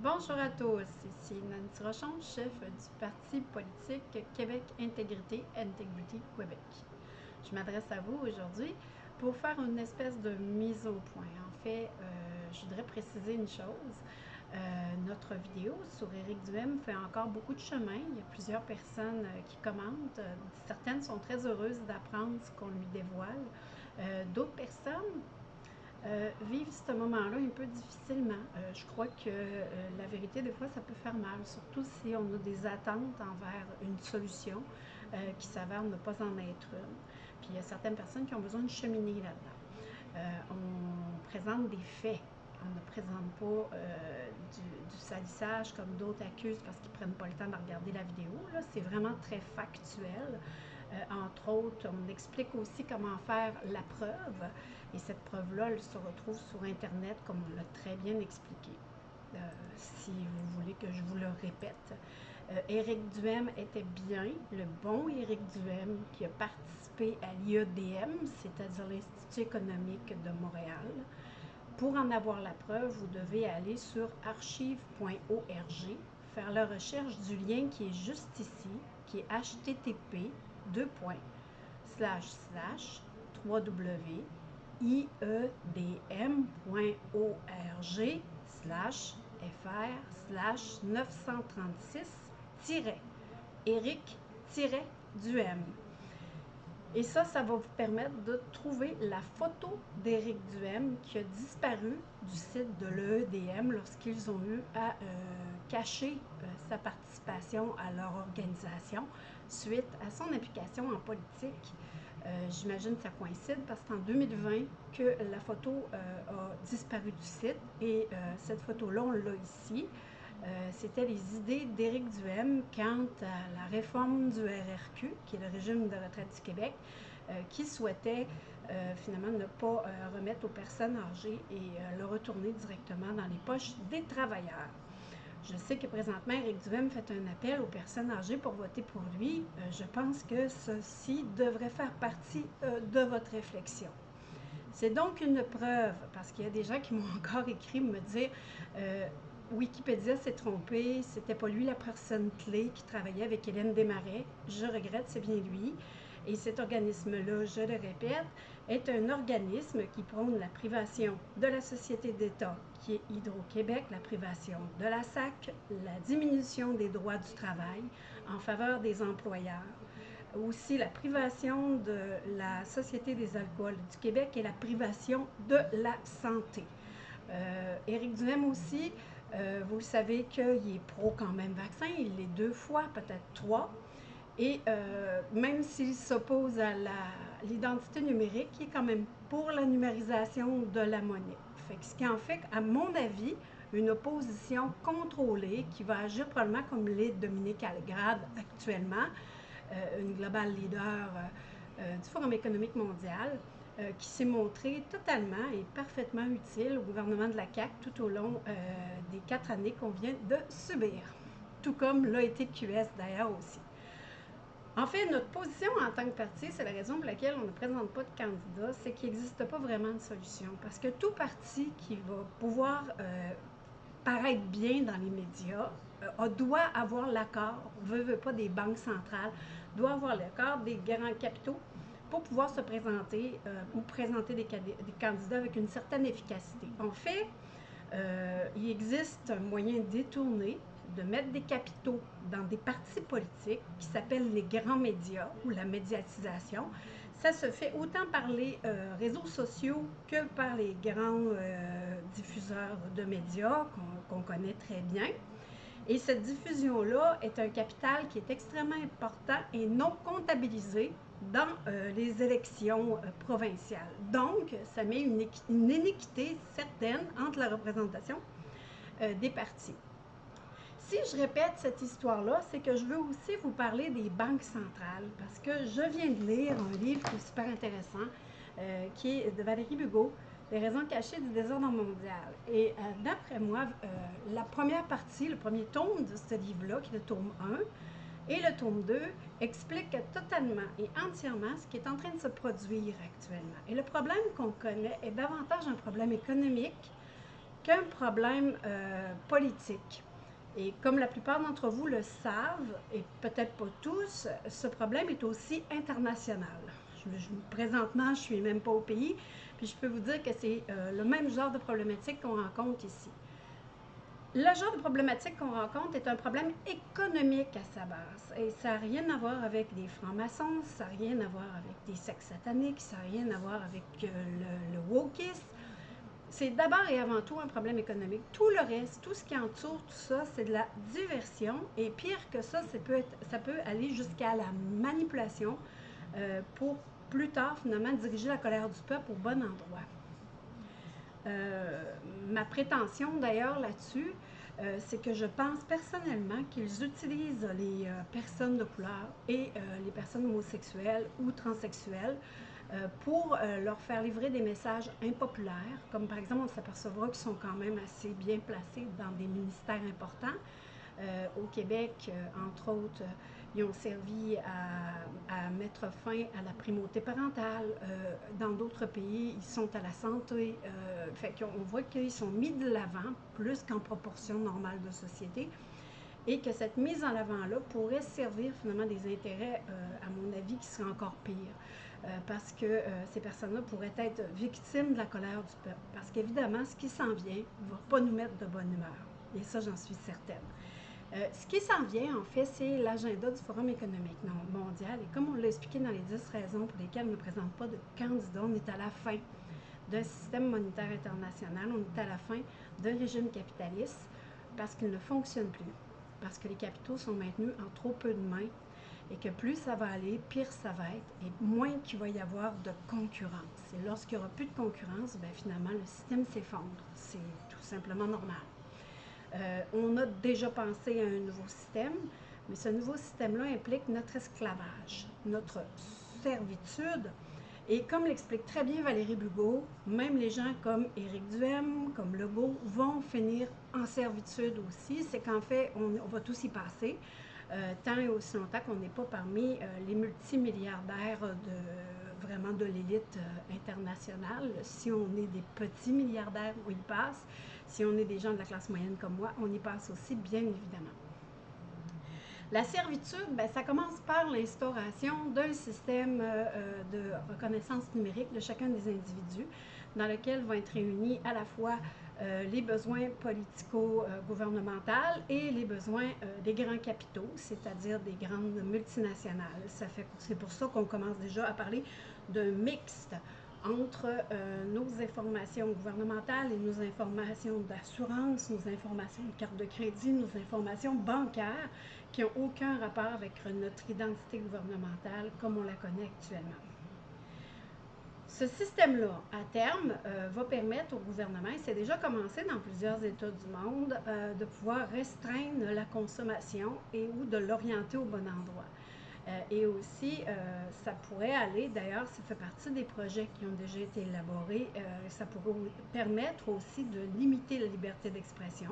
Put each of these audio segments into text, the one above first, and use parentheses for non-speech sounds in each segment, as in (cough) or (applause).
Bonjour à tous, ici Nancy Rochon, chef du parti politique Québec Intégrité, Integrity Québec. Je m'adresse à vous aujourd'hui pour faire une espèce de mise au point. En fait, euh, je voudrais préciser une chose. Euh, notre vidéo sur Éric Duhem fait encore beaucoup de chemin. Il y a plusieurs personnes euh, qui commentent. Certaines sont très heureuses d'apprendre ce qu'on lui dévoile. D'autres personnes euh, vivre ce moment-là un peu difficilement. Euh, je crois que euh, la vérité, des fois, ça peut faire mal, surtout si on a des attentes envers une solution qui s'avère ne pas en être une. Puis il y a certaines personnes qui ont besoin de cheminer là-dedans. on présente des faits. On ne présente pas du, salissage comme d'autres accusent parce qu'ils ne prennent pas le temps de regarder la vidéo. C'est vraiment très factuel. Entre autres, on explique aussi comment faire la preuve. Et cette preuve-là, elle se retrouve sur Internet, comme on l'a très bien expliqué. Euh, si vous voulez que je vous le répète. Euh, Éric Duhem était bien le bon Éric Duhem qui a participé à l'IEDM, c'est-à-dire l'Institut économique de Montréal. Pour en avoir la preuve, vous devez aller sur archive.org, faire la recherche du lien qui est juste ici, qui est http 2. slash slash iedm.org slash fr slash 936 Eric-Duhem. Et ça, ça va vous permettre de trouver la photo d'Éric Duhem qui a disparu du site de l'EEDM lorsqu'ils ont eu à euh, cacher euh, sa participation à leur organisation suite à son implication en politique. Euh, j'imagine que ça coïncide parce qu'en 2020 que la photo euh, a disparu du site et euh, cette photo-là, on l'a ici. C'était les idées d'Éric Duhem quant à la réforme du RRQ, qui est le régime de retraite du Québec, qui souhaitait finalement ne pas remettre aux personnes âgées et le retourner directement dans les poches des travailleurs. Je sais que présentement, Éric Duhem fait un appel aux personnes âgées pour voter pour lui. Euh, je pense que ceci devrait faire partie euh, de votre réflexion. C'est donc une preuve, parce qu'il y a des gens qui m'ont (laughs) encore écrit me dire euh, Wikipédia s'est trompé, c'était pas lui la personne clé qui travaillait avec Hélène Desmarais. Je regrette, c'est bien lui. Et cet organisme-là, je le répète, est un organisme qui prône la privation de la société d'État, qui est Hydro-Québec, la privation de la SAC, la diminution des droits du travail en faveur des employeurs, aussi la privation de la Société des alcools du Québec et la privation de la santé. Euh, Éric Duhem aussi, euh, vous savez qu'il est pro quand même vaccin, il l'est deux fois, peut-être trois. Et euh, même s'il s'oppose à l'identité numérique, il est quand même pour la numérisation de la monnaie. Ce qui en fait, à mon avis, une opposition contrôlée qui va agir probablement comme l'est Dominique Algrade actuellement, euh, une global leader euh, du Forum économique mondial, qui s'est montré totalement et parfaitement utile au gouvernement de la CAQ tout au long des quatre années qu'on vient de subir, tout comme l'a été QS d'ailleurs aussi. En fait, notre position en tant que parti, c'est la raison pour laquelle on ne présente pas de candidat, c'est qu'il n'existe pas vraiment de solution. Parce que tout parti qui va pouvoir euh, paraître bien dans les médias euh, doit avoir l'accord, veut, veut pas, des banques centrales, doit avoir l'accord des grands capitaux pour pouvoir se présenter euh, ou présenter des, candidats avec une certaine efficacité. En fait, il existe un moyen détourné de mettre des capitaux dans des partis politiques qui s'appellent les grands médias ou la médiatisation. Ça se fait autant par les euh, réseaux sociaux que par les grands euh, diffuseurs de médias qu'on connaît très bien. Et cette diffusion-là est un capital qui est extrêmement important et non comptabilisé dans euh, les élections provinciales. Donc, ça met une, une, inéquité certaine entre la représentation des partis. Si je répète cette histoire-là, c'est que je veux aussi vous parler des banques centrales, parce que je viens de lire un livre qui est super intéressant, euh, qui est de Valérie Bugot, Les raisons cachées du désordre mondial. Et euh, d'après moi, euh, la première partie, le premier tome de ce livre-là, qui est le tome 1, et le tome 2 explique totalement et entièrement ce qui est en train de se produire actuellement. Et le problème qu'on connaît est davantage un problème économique qu'un problème politique. Et comme la plupart d'entre vous le savent, et peut-être pas tous, ce problème est aussi international. Je, présentement, je suis même pas au pays, puis je peux vous dire que c'est euh, le même genre de problématique qu'on rencontre ici. Le genre de problématique qu'on rencontre est un problème économique à sa base. Et ça n'a rien à voir avec des francs-maçons, ça n'a rien à voir avec des sectes sataniques, ça n'a rien à voir avec euh, le, le wokisme. C'est d'abord et avant tout un problème économique. Tout le reste, tout ce qui entoure tout ça, c'est de la diversion. Et pire que ça, ça peut, être, ça peut aller jusqu'à la manipulation euh, pour plus tard, finalement, diriger la colère du peuple au bon endroit. Euh, ma prétention d'ailleurs là-dessus, euh, c'est que je pense personnellement qu'ils utilisent les personnes de couleur et les personnes homosexuelles ou transsexuelles pour leur faire livrer des messages impopulaires, comme par exemple on s'apercevra qu'ils sont quand même assez bien placés dans des ministères importants. au Québec, entre autres, ils ont servi à, mettre fin à la primauté parentale. Euh, dans d'autres pays, ils sont à la santé. Euh, fait qu'on voit qu'ils sont mis de l'avant plus qu'en proportion normale de société. Et que cette mise en avant-là pourrait servir finalement des intérêts, euh, à mon avis, qui seraient encore pires. Parce que ces personnes-là pourraient être victimes de la colère du peuple. Parce qu'évidemment, ce qui s'en vient ne va pas nous mettre de bonne humeur. Et ça, j'en suis certaine. Euh, ce qui s'en vient, en fait, c'est l'agenda du Forum économique mondial. Et comme on l'a expliqué dans les 10 raisons pour lesquelles on ne présente pas de candidats, on est à la fin d'un système monétaire international, on est à la fin d'un régime capitaliste parce qu'il ne fonctionne plus, parce que les capitaux sont maintenus en trop peu de mains et que plus ça va aller, pire ça va être et moins qu'il va y avoir de concurrence. Et lorsqu'il n'y aura plus de concurrence, bien, finalement, le système s'effondre. C'est tout simplement normal. Euh, on a déjà pensé à un nouveau système, mais ce nouveau système-là implique notre esclavage, notre servitude. Et comme l'explique très bien Valérie Bugot, même les gens comme Éric Duhem, comme Legault, vont finir en servitude aussi. C'est qu'en fait, on, va tous y passer, tant et aussi longtemps qu'on n'est pas parmi euh, les multimilliardaires de vraiment de l'élite internationale. Si on est des petits milliardaires, on y passe. Si on est des gens de la classe moyenne comme moi, on y passe aussi, bien évidemment. La servitude, ben, ça commence par l'instauration d'un système euh, euh, de reconnaissance numérique de chacun des individus, dans lequel vont être réunis à la fois euh, les besoins politico-gouvernementaux et les besoins des grands capitaux, c'est-à-dire des grandes multinationales. c'est pour ça qu'on commence déjà à parler d'un mixte entre euh, nos informations gouvernementales et nos informations d'assurance, nos informations de carte de crédit, nos informations bancaires qui n'ont aucun rapport avec notre identité gouvernementale comme on la connaît actuellement. Ce système-là, à terme, euh, va permettre au gouvernement, et c'est déjà commencé dans plusieurs États du monde, euh, de pouvoir restreindre la consommation et ou de l'orienter au bon endroit. Euh, et aussi, ça pourrait aller, d'ailleurs, ça fait partie des projets qui ont déjà été élaborés, ça pourrait permettre aussi de limiter la liberté d'expression.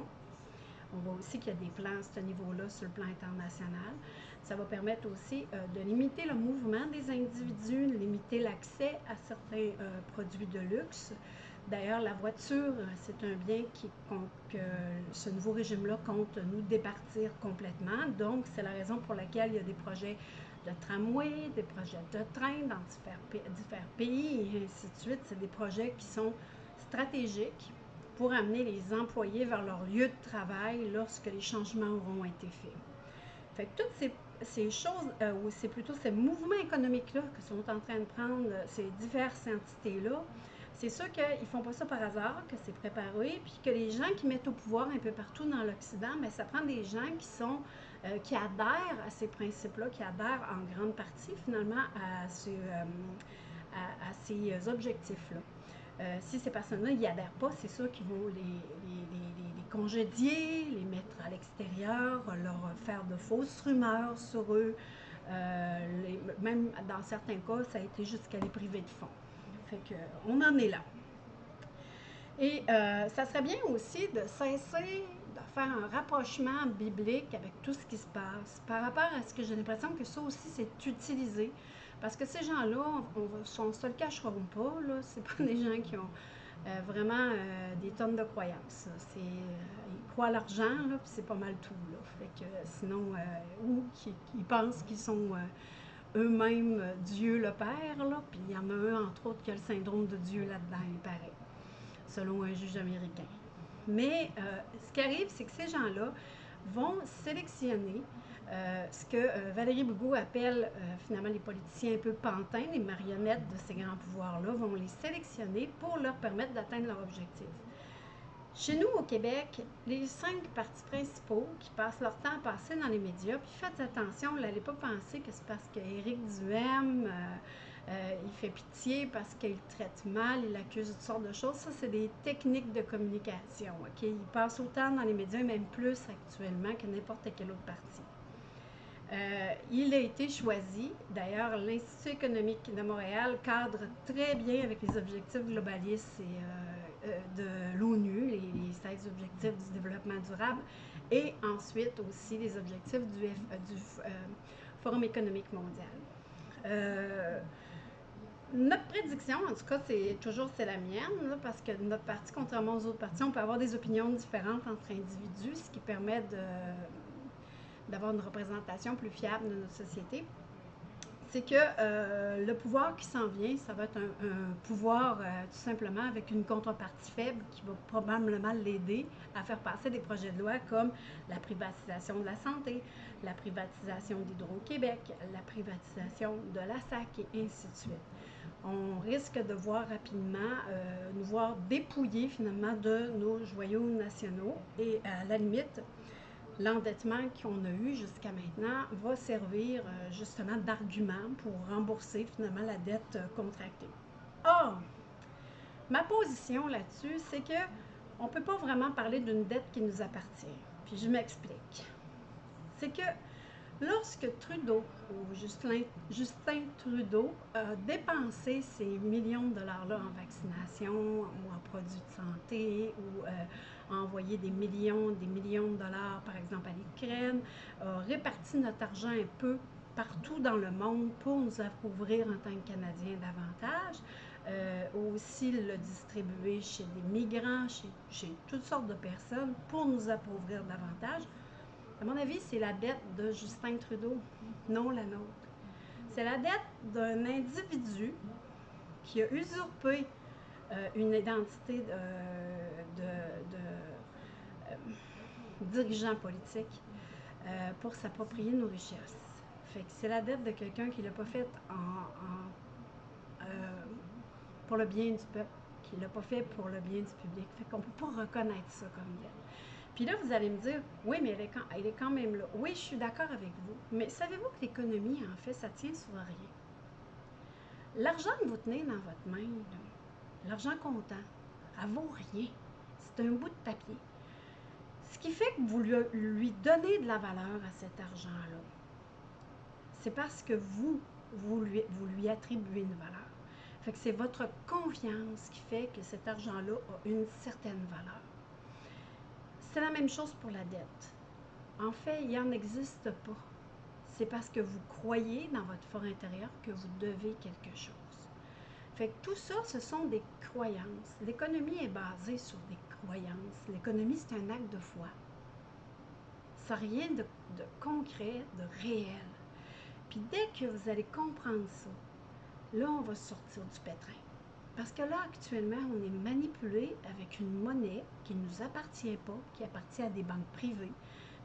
On voit aussi qu'il y a des plans à ce niveau-là sur le plan international. Ça va permettre aussi de limiter le mouvement des individus, limiter l'accès à certains produits de luxe. D'ailleurs, la voiture, c'est un bien qui, que ce nouveau régime-là compte nous départir complètement. Donc, c'est la raison pour laquelle il y a des projets de tramway, des projets de train dans différents pays et ainsi de suite. C'est des projets qui sont stratégiques pour amener les employés vers leur lieu de travail lorsque les changements auront été faits. Fait que toutes ces, choses, euh, ou c'est plutôt ces mouvements économiques-là que sont en train de prendre ces diverses entités-là, c'est sûr qu'ils ne font pas ça par hasard, que c'est préparé, puis que les gens qui mettent au pouvoir un peu partout dans l'Occident, mais ça prend des gens qui sont euh, qui adhèrent à ces principes-là, qui adhèrent en grande partie finalement à, euh, ces objectifs-là. Euh, si ces personnes-là n'y adhèrent pas, c'est sûr qu'ils vont les, congédier, les mettre à l'extérieur, leur faire de fausses rumeurs sur eux. même dans certains cas, ça a été jusqu'à les priver de fonds. Fait qu'on en est là. Et ça serait bien aussi de cesser faire un rapprochement biblique avec tout ce qui se passe par rapport à ce que j'ai l'impression que ça aussi c'est utilisé. Parce que ces gens-là, on ne se le cacheront pas, là, c'est pas (laughs) des gens qui ont euh, vraiment des tonnes de croyances. C'est, ils croient à l'argent, puis c'est pas mal tout. Que sinon, ou ils, pensent qu'ils sont eux-mêmes Dieu le Père, puis il y en a un, entre autres, qui a le syndrome de Dieu là-dedans, il paraît, selon un juge américain. Mais ce qui arrive, c'est que ces gens-là vont sélectionner euh, ce que euh, Valérie Bougot appelle euh, finalement les politiciens un peu pantins, les marionnettes de ces grands pouvoirs-là, vont les sélectionner pour leur permettre d'atteindre leur objectif. Chez nous, au Québec, les cinq partis principaux qui passent leur temps à passer dans les médias, puis faites attention, n'allez pas penser que c'est parce qu'Éric Duhem, il fait pitié parce qu'il traite mal, il accuse toutes sortes de choses. Ça, c'est des techniques de communication. ok? Il passe autant dans les médias, même plus actuellement que n'importe quel autre parti. Euh, il a été choisi, d'ailleurs, l'Institut économique de Montréal cadre très bien avec les objectifs globalistes euh, euh, de l'ONU, les, 16 objectifs du développement durable, et ensuite aussi les objectifs du, du Forum économique mondial. notre prédiction, en tout cas, c'est toujours c'est la mienne, parce que notre parti, contrairement aux autres partis, on peut avoir des opinions différentes entre individus, ce qui permet de d'avoir une représentation plus fiable de notre société, c'est que euh, le pouvoir qui s'en vient, ça va être un, pouvoir euh, tout simplement avec une contrepartie faible qui va probablement l'aider à faire passer des projets de loi comme la privatisation de la santé, la privatisation d'Hydro-Québec, la privatisation de la SAC et ainsi de suite. On risque de voir rapidement euh, nous voir dépouiller finalement de nos joyaux nationaux et à la limite, l'endettement qu'on a eu jusqu'à maintenant va servir euh, justement d'argument pour rembourser finalement la dette euh, contractée. Or, ma position là-dessus, c'est que on ne peut pas vraiment parler d'une dette qui nous appartient. Puis je m'explique. C'est que lorsque Trudeau, ou Justin, Trudeau, a dépensé ces millions de dollars-là en vaccination ou en produits de santé ou euh, envoyé des millions, des millions de dollars, par exemple, à l'Ukraine, a réparti notre argent un peu partout dans le monde pour nous appauvrir en tant que Canadiens davantage. Euh, aussi le distribuer chez des migrants, chez, toutes sortes de personnes pour nous appauvrir davantage. À mon avis, c'est la dette de Justin Trudeau, non la nôtre. C'est la dette d'un individu qui a usurpé euh, une identité de, euh, dirigeant politique euh, pour s'approprier nos richesses. C'est la dette de quelqu'un qui ne l'a pas fait pour le bien du peuple, qui ne l'a pas fait pour le bien du public. Fait qu'on ne peut pas reconnaître ça comme dette. Puis là, vous allez me dire, oui, mais elle est, quand, même là. Oui, je suis d'accord avec vous. Mais savez-vous que l'économie, en fait, ça tient sur rien? L'argent que vous tenez dans votre main, l'argent comptant, elle vaut rien. C'est un bout de papier. Ce qui fait que vous lui, donnez de la valeur à cet argent-là, c'est parce que vous, vous lui, attribuez une valeur. Fait c'est votre confiance qui fait que cet argent-là a une certaine valeur. C'est la même chose pour la dette. En fait, il n'en existe pas. C'est parce que vous croyez dans votre fort intérieur que vous devez quelque chose. Fait que tout ça, ce sont des croyances. L'économie est basée sur des croyances. L'économie, c'est un acte de foi. Ça n'a rien de, concret, de réel. Puis dès que vous allez comprendre ça, là, on va sortir du pétrin. Parce que là, actuellement, on est manipulé avec une monnaie qui ne nous appartient pas, qui appartient à des banques privées,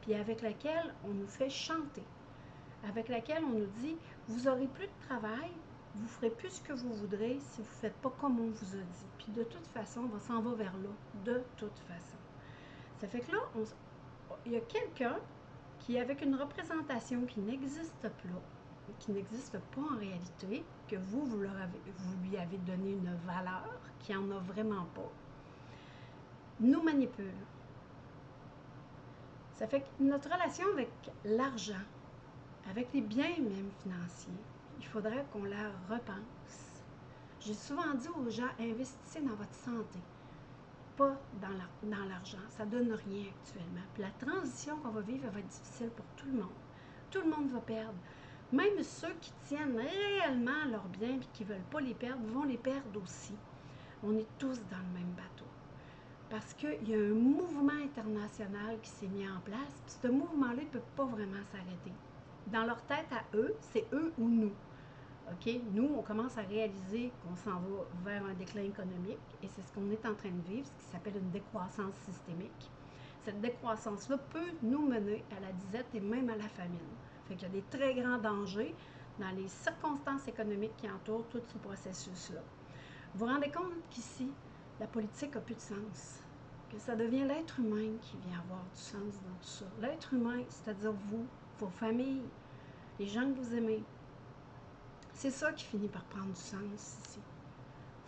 puis avec laquelle on nous fait chanter, avec laquelle on nous dit, vous aurez plus de travail, vous ferez plus ce que vous voudrez si vous ne faites pas comme on vous a dit. Puis de toute façon, on s'en va vers là, de toute façon. Ça fait que là, il y a quelqu'un qui, avec une représentation qui n'existe pas, qui n'existe pas en réalité, que vous, vous, vous lui avez donné une valeur qui n'en a vraiment pas, nous manipule. Ça fait que notre relation avec l'argent, avec les biens même financiers, il faudrait qu'on la repense. J'ai souvent dit aux gens, investissez dans votre santé, pas dans l'argent. Ça ne donne rien actuellement. La transition qu'on va vivre va être difficile pour tout le monde. Tout le monde va perdre. Même ceux qui tiennent réellement leurs biens et qui ne veulent pas les perdre vont les perdre aussi. On est tous dans le même bateau. Parce qu'il y a un mouvement international qui s'est mis en place, puis ce mouvement-là ne peut pas vraiment s'arrêter. Dans leur tête à eux, c'est eux ou nous. Nous, on commence à réaliser qu'on s'en va vers un déclin économique et c'est ce qu'on est en train de vivre, ce qui s'appelle une décroissance systémique. Cette décroissance-là peut nous mener à la disette et même à la famine. Fait qu'il y a des très grands dangers dans les circonstances économiques qui entourent tout ce processus-là. Vous vous rendez compte qu'ici, la politique n'a plus de sens, que ça devient l'être humain qui vient avoir du sens dans tout ça. L'être humain, c'est-à-dire vous, vos familles, les gens que vous aimez, c'est ça qui finit par prendre du sens ici.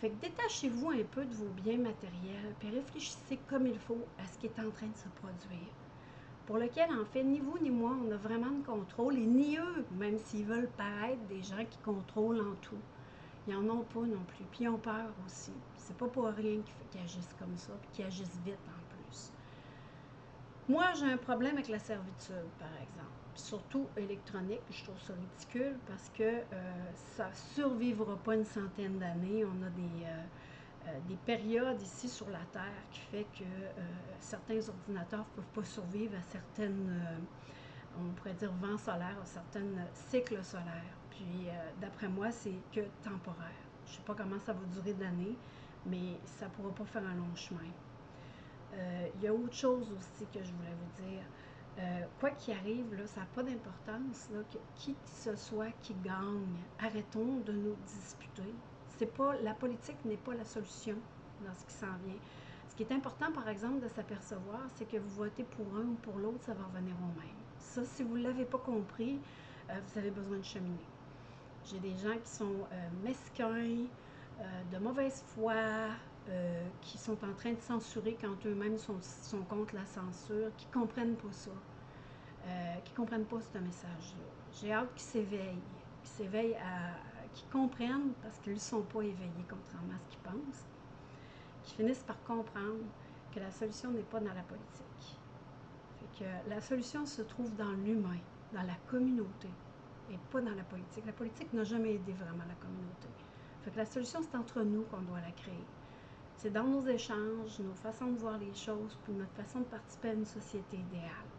Fait que détachez-vous un peu de vos biens matériels, puis réfléchissez comme il faut à ce qui est en train de se produire. Pour lequel, en fait, ni vous ni moi, on a vraiment de contrôle, et ni eux, même s'ils veulent paraître des gens qui contrôlent en tout. Ils n'en ont pas non plus. Puis ils ont peur aussi. C'est pas pour rien qu'ils agissent comme ça, puis qu'ils agissent vite en. Moi, j'ai un problème avec la servitude, par exemple surtout électronique. Je trouve ça ridicule parce que euh, ça survivra pas une centaine d'années. On a des, euh, euh, des périodes ici sur la Terre qui fait que certains ordinateurs ne peuvent pas survivre à certaines, on pourrait dire, vents solaires, à certains cycles solaires. Puis, d'après moi, c'est que temporaire. Je ne sais pas comment ça va durer d'années, mais ça ne pourra pas faire un long chemin. Il y a autre chose aussi que je voulais vous dire. Euh, quoi qu'il arrive, ça n'a pas d'importance. Qui que ce soit qui gagne, arrêtons de nous disputer. C'est pas, la politique n'est pas la solution dans ce qui s'en vient. Ce qui est important, par exemple, de s'apercevoir, c'est que vous votez pour un ou pour l'autre, ça va revenir au même. Ça, si vous ne l'avez pas compris, euh, vous avez besoin de cheminer. J'ai des gens qui sont euh, mesquins, de mauvaise foi, euh, qui sont en train de censurer quand eux-mêmes sont, contre la censure, qui ne comprennent pas ça, euh, qui ne comprennent pas ce message-là. J'ai hâte qu'ils s'éveillent, qu'ils s'éveillent à. qu'ils comprennent parce qu'ils ne sont pas éveillés, contrairement à ce qu'ils pensent, qu'ils finissent par comprendre que la solution n'est pas dans la politique. Que la solution se trouve dans l'humain, dans la communauté, et pas dans la politique. La politique n'a jamais aidé vraiment la communauté. La solution, c'est entre nous qu'on doit la créer. C'est dans nos échanges, nos façons de voir les choses, puis notre façon de participer à une société idéale.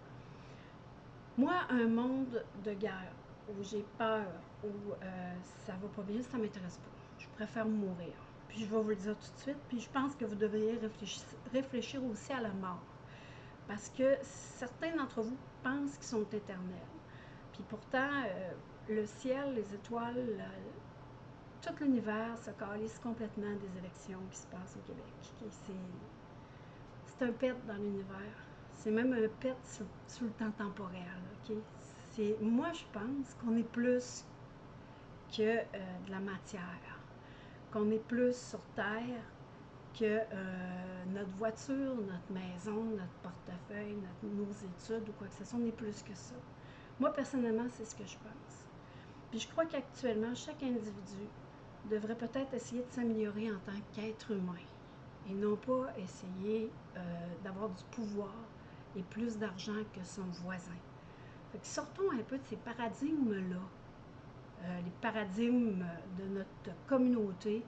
Moi, un monde de guerre où j'ai peur, où euh, ça va pas bien, ça m'intéresse pas. Je préfère mourir. Puis je vais vous le dire tout de suite. Puis je pense que vous devriez réfléchir, aussi à la mort. Parce que certains d'entre vous pensent qu'ils sont éternels. Puis pourtant, euh, le ciel, les étoiles, tout l'univers se calisse complètement des élections qui se passent au Québec. C'est un pet dans l'univers. C'est même un pet sur, le temps temporel. Moi, je pense qu'on est plus que euh, de la matière, qu'on est plus sur Terre que euh, notre voiture, notre maison, notre portefeuille, nos études ou quoi que ce soit. On est plus que ça. Moi, personnellement, c'est ce que je pense. Puis je crois qu'actuellement, chaque individu devrait peut-être essayer de s'améliorer en tant qu'être humain et non pas essayer euh, d'avoir du pouvoir et plus d'argent que son voisin. sortons un peu de ces paradigmes-là, euh, les paradigmes de notre communauté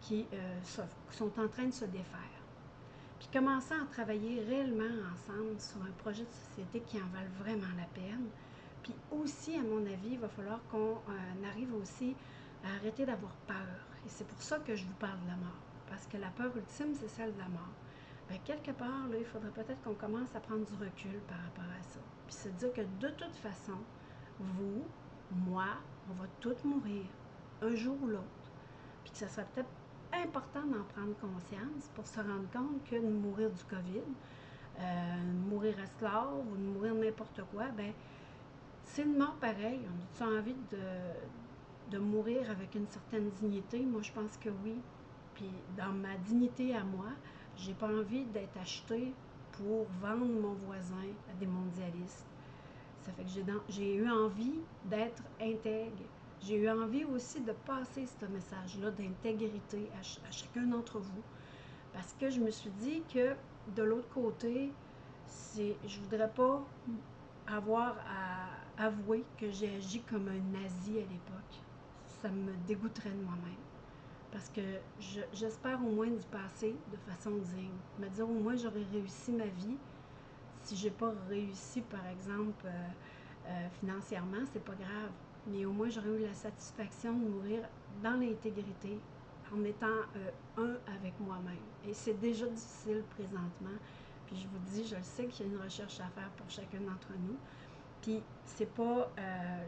qui euh, sont en train de se défaire. Puis commençons à travailler réellement ensemble sur un projet de société qui en valent vraiment la peine. Puis aussi, à mon avis, il va falloir qu'on arrive aussi arrêter d'avoir peur. Et c'est pour ça que je vous parle de la mort. Parce que la peur ultime, c'est celle de la mort. Bien, quelque part, là, il faudrait peut-être qu'on commence à prendre du recul par rapport à ça. Puis se dire que de toute façon, vous, moi, on va tous mourir, un jour ou l'autre. Puis que ça serait peut-être important d'en prendre conscience pour se rendre compte que de mourir du COVID, euh, mourir esclave ou de mourir n'importe quoi, ben c'est une mort pareille. On a envie de, de mourir avec une certaine dignité? Moi, je pense que oui. Puis dans ma dignité à moi, j'ai pas envie d'être acheté pour vendre mon voisin à des mondialistes. Ça fait que j'ai eu envie d'être intègre. J'ai eu envie aussi de passer ce message-là d'intégrité à, chacun d'entre vous. Parce que je me suis dit que de l'autre côté, je voudrais pas avoir à avouer que j'ai agi comme un nazi à l'époque ça me dégoûterait de moi-même. parce que j'espère au moins du passer de façon digne. Me dire au moins j'aurais réussi ma vie. Si j'ai pas réussi, par exemple, euh, euh, financièrement, c'est pas grave. Mais au moins j'aurais eu la satisfaction de mourir dans l'intégrité, en étant euh, un avec moi-même. Et c'est déjà difficile présentement. Puis je vous dis, je sais qu'il y a une recherche à faire pour chacun d'entre nous. Puis c'est pas,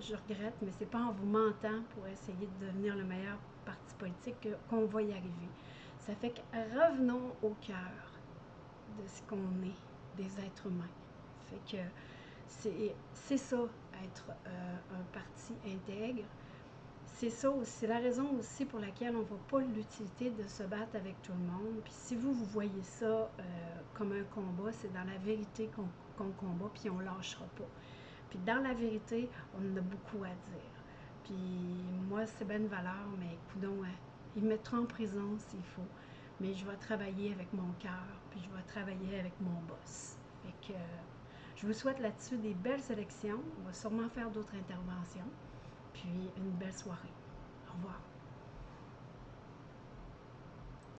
je regrette, mais c'est pas en vous mentant pour essayer de devenir le meilleur parti politique qu'on va y arriver. Ça fait que revenons au cœur de ce qu'on est, des êtres humains. Fait que c'est ça, être euh, un parti intègre. C'est ça aussi, c'est la raison aussi pour laquelle on ne voit pas l'utilité de se battre avec tout le monde. Puis si vous, vous voyez ça euh, comme un combat, c'est dans la vérité qu'on combat, puis on ne lâchera pas. Puis dans la vérité, on a beaucoup à dire. Puis moi, c'est bien une valeur, mais coudons, hein, ils me mettront en prison s'il faut. Mais je vais travailler avec mon cœur, puis je vais travailler avec mon boss. Fait que je vous souhaite là-dessus des belles élections. On va sûrement faire d'autres interventions. Puis une belle soirée. Au revoir.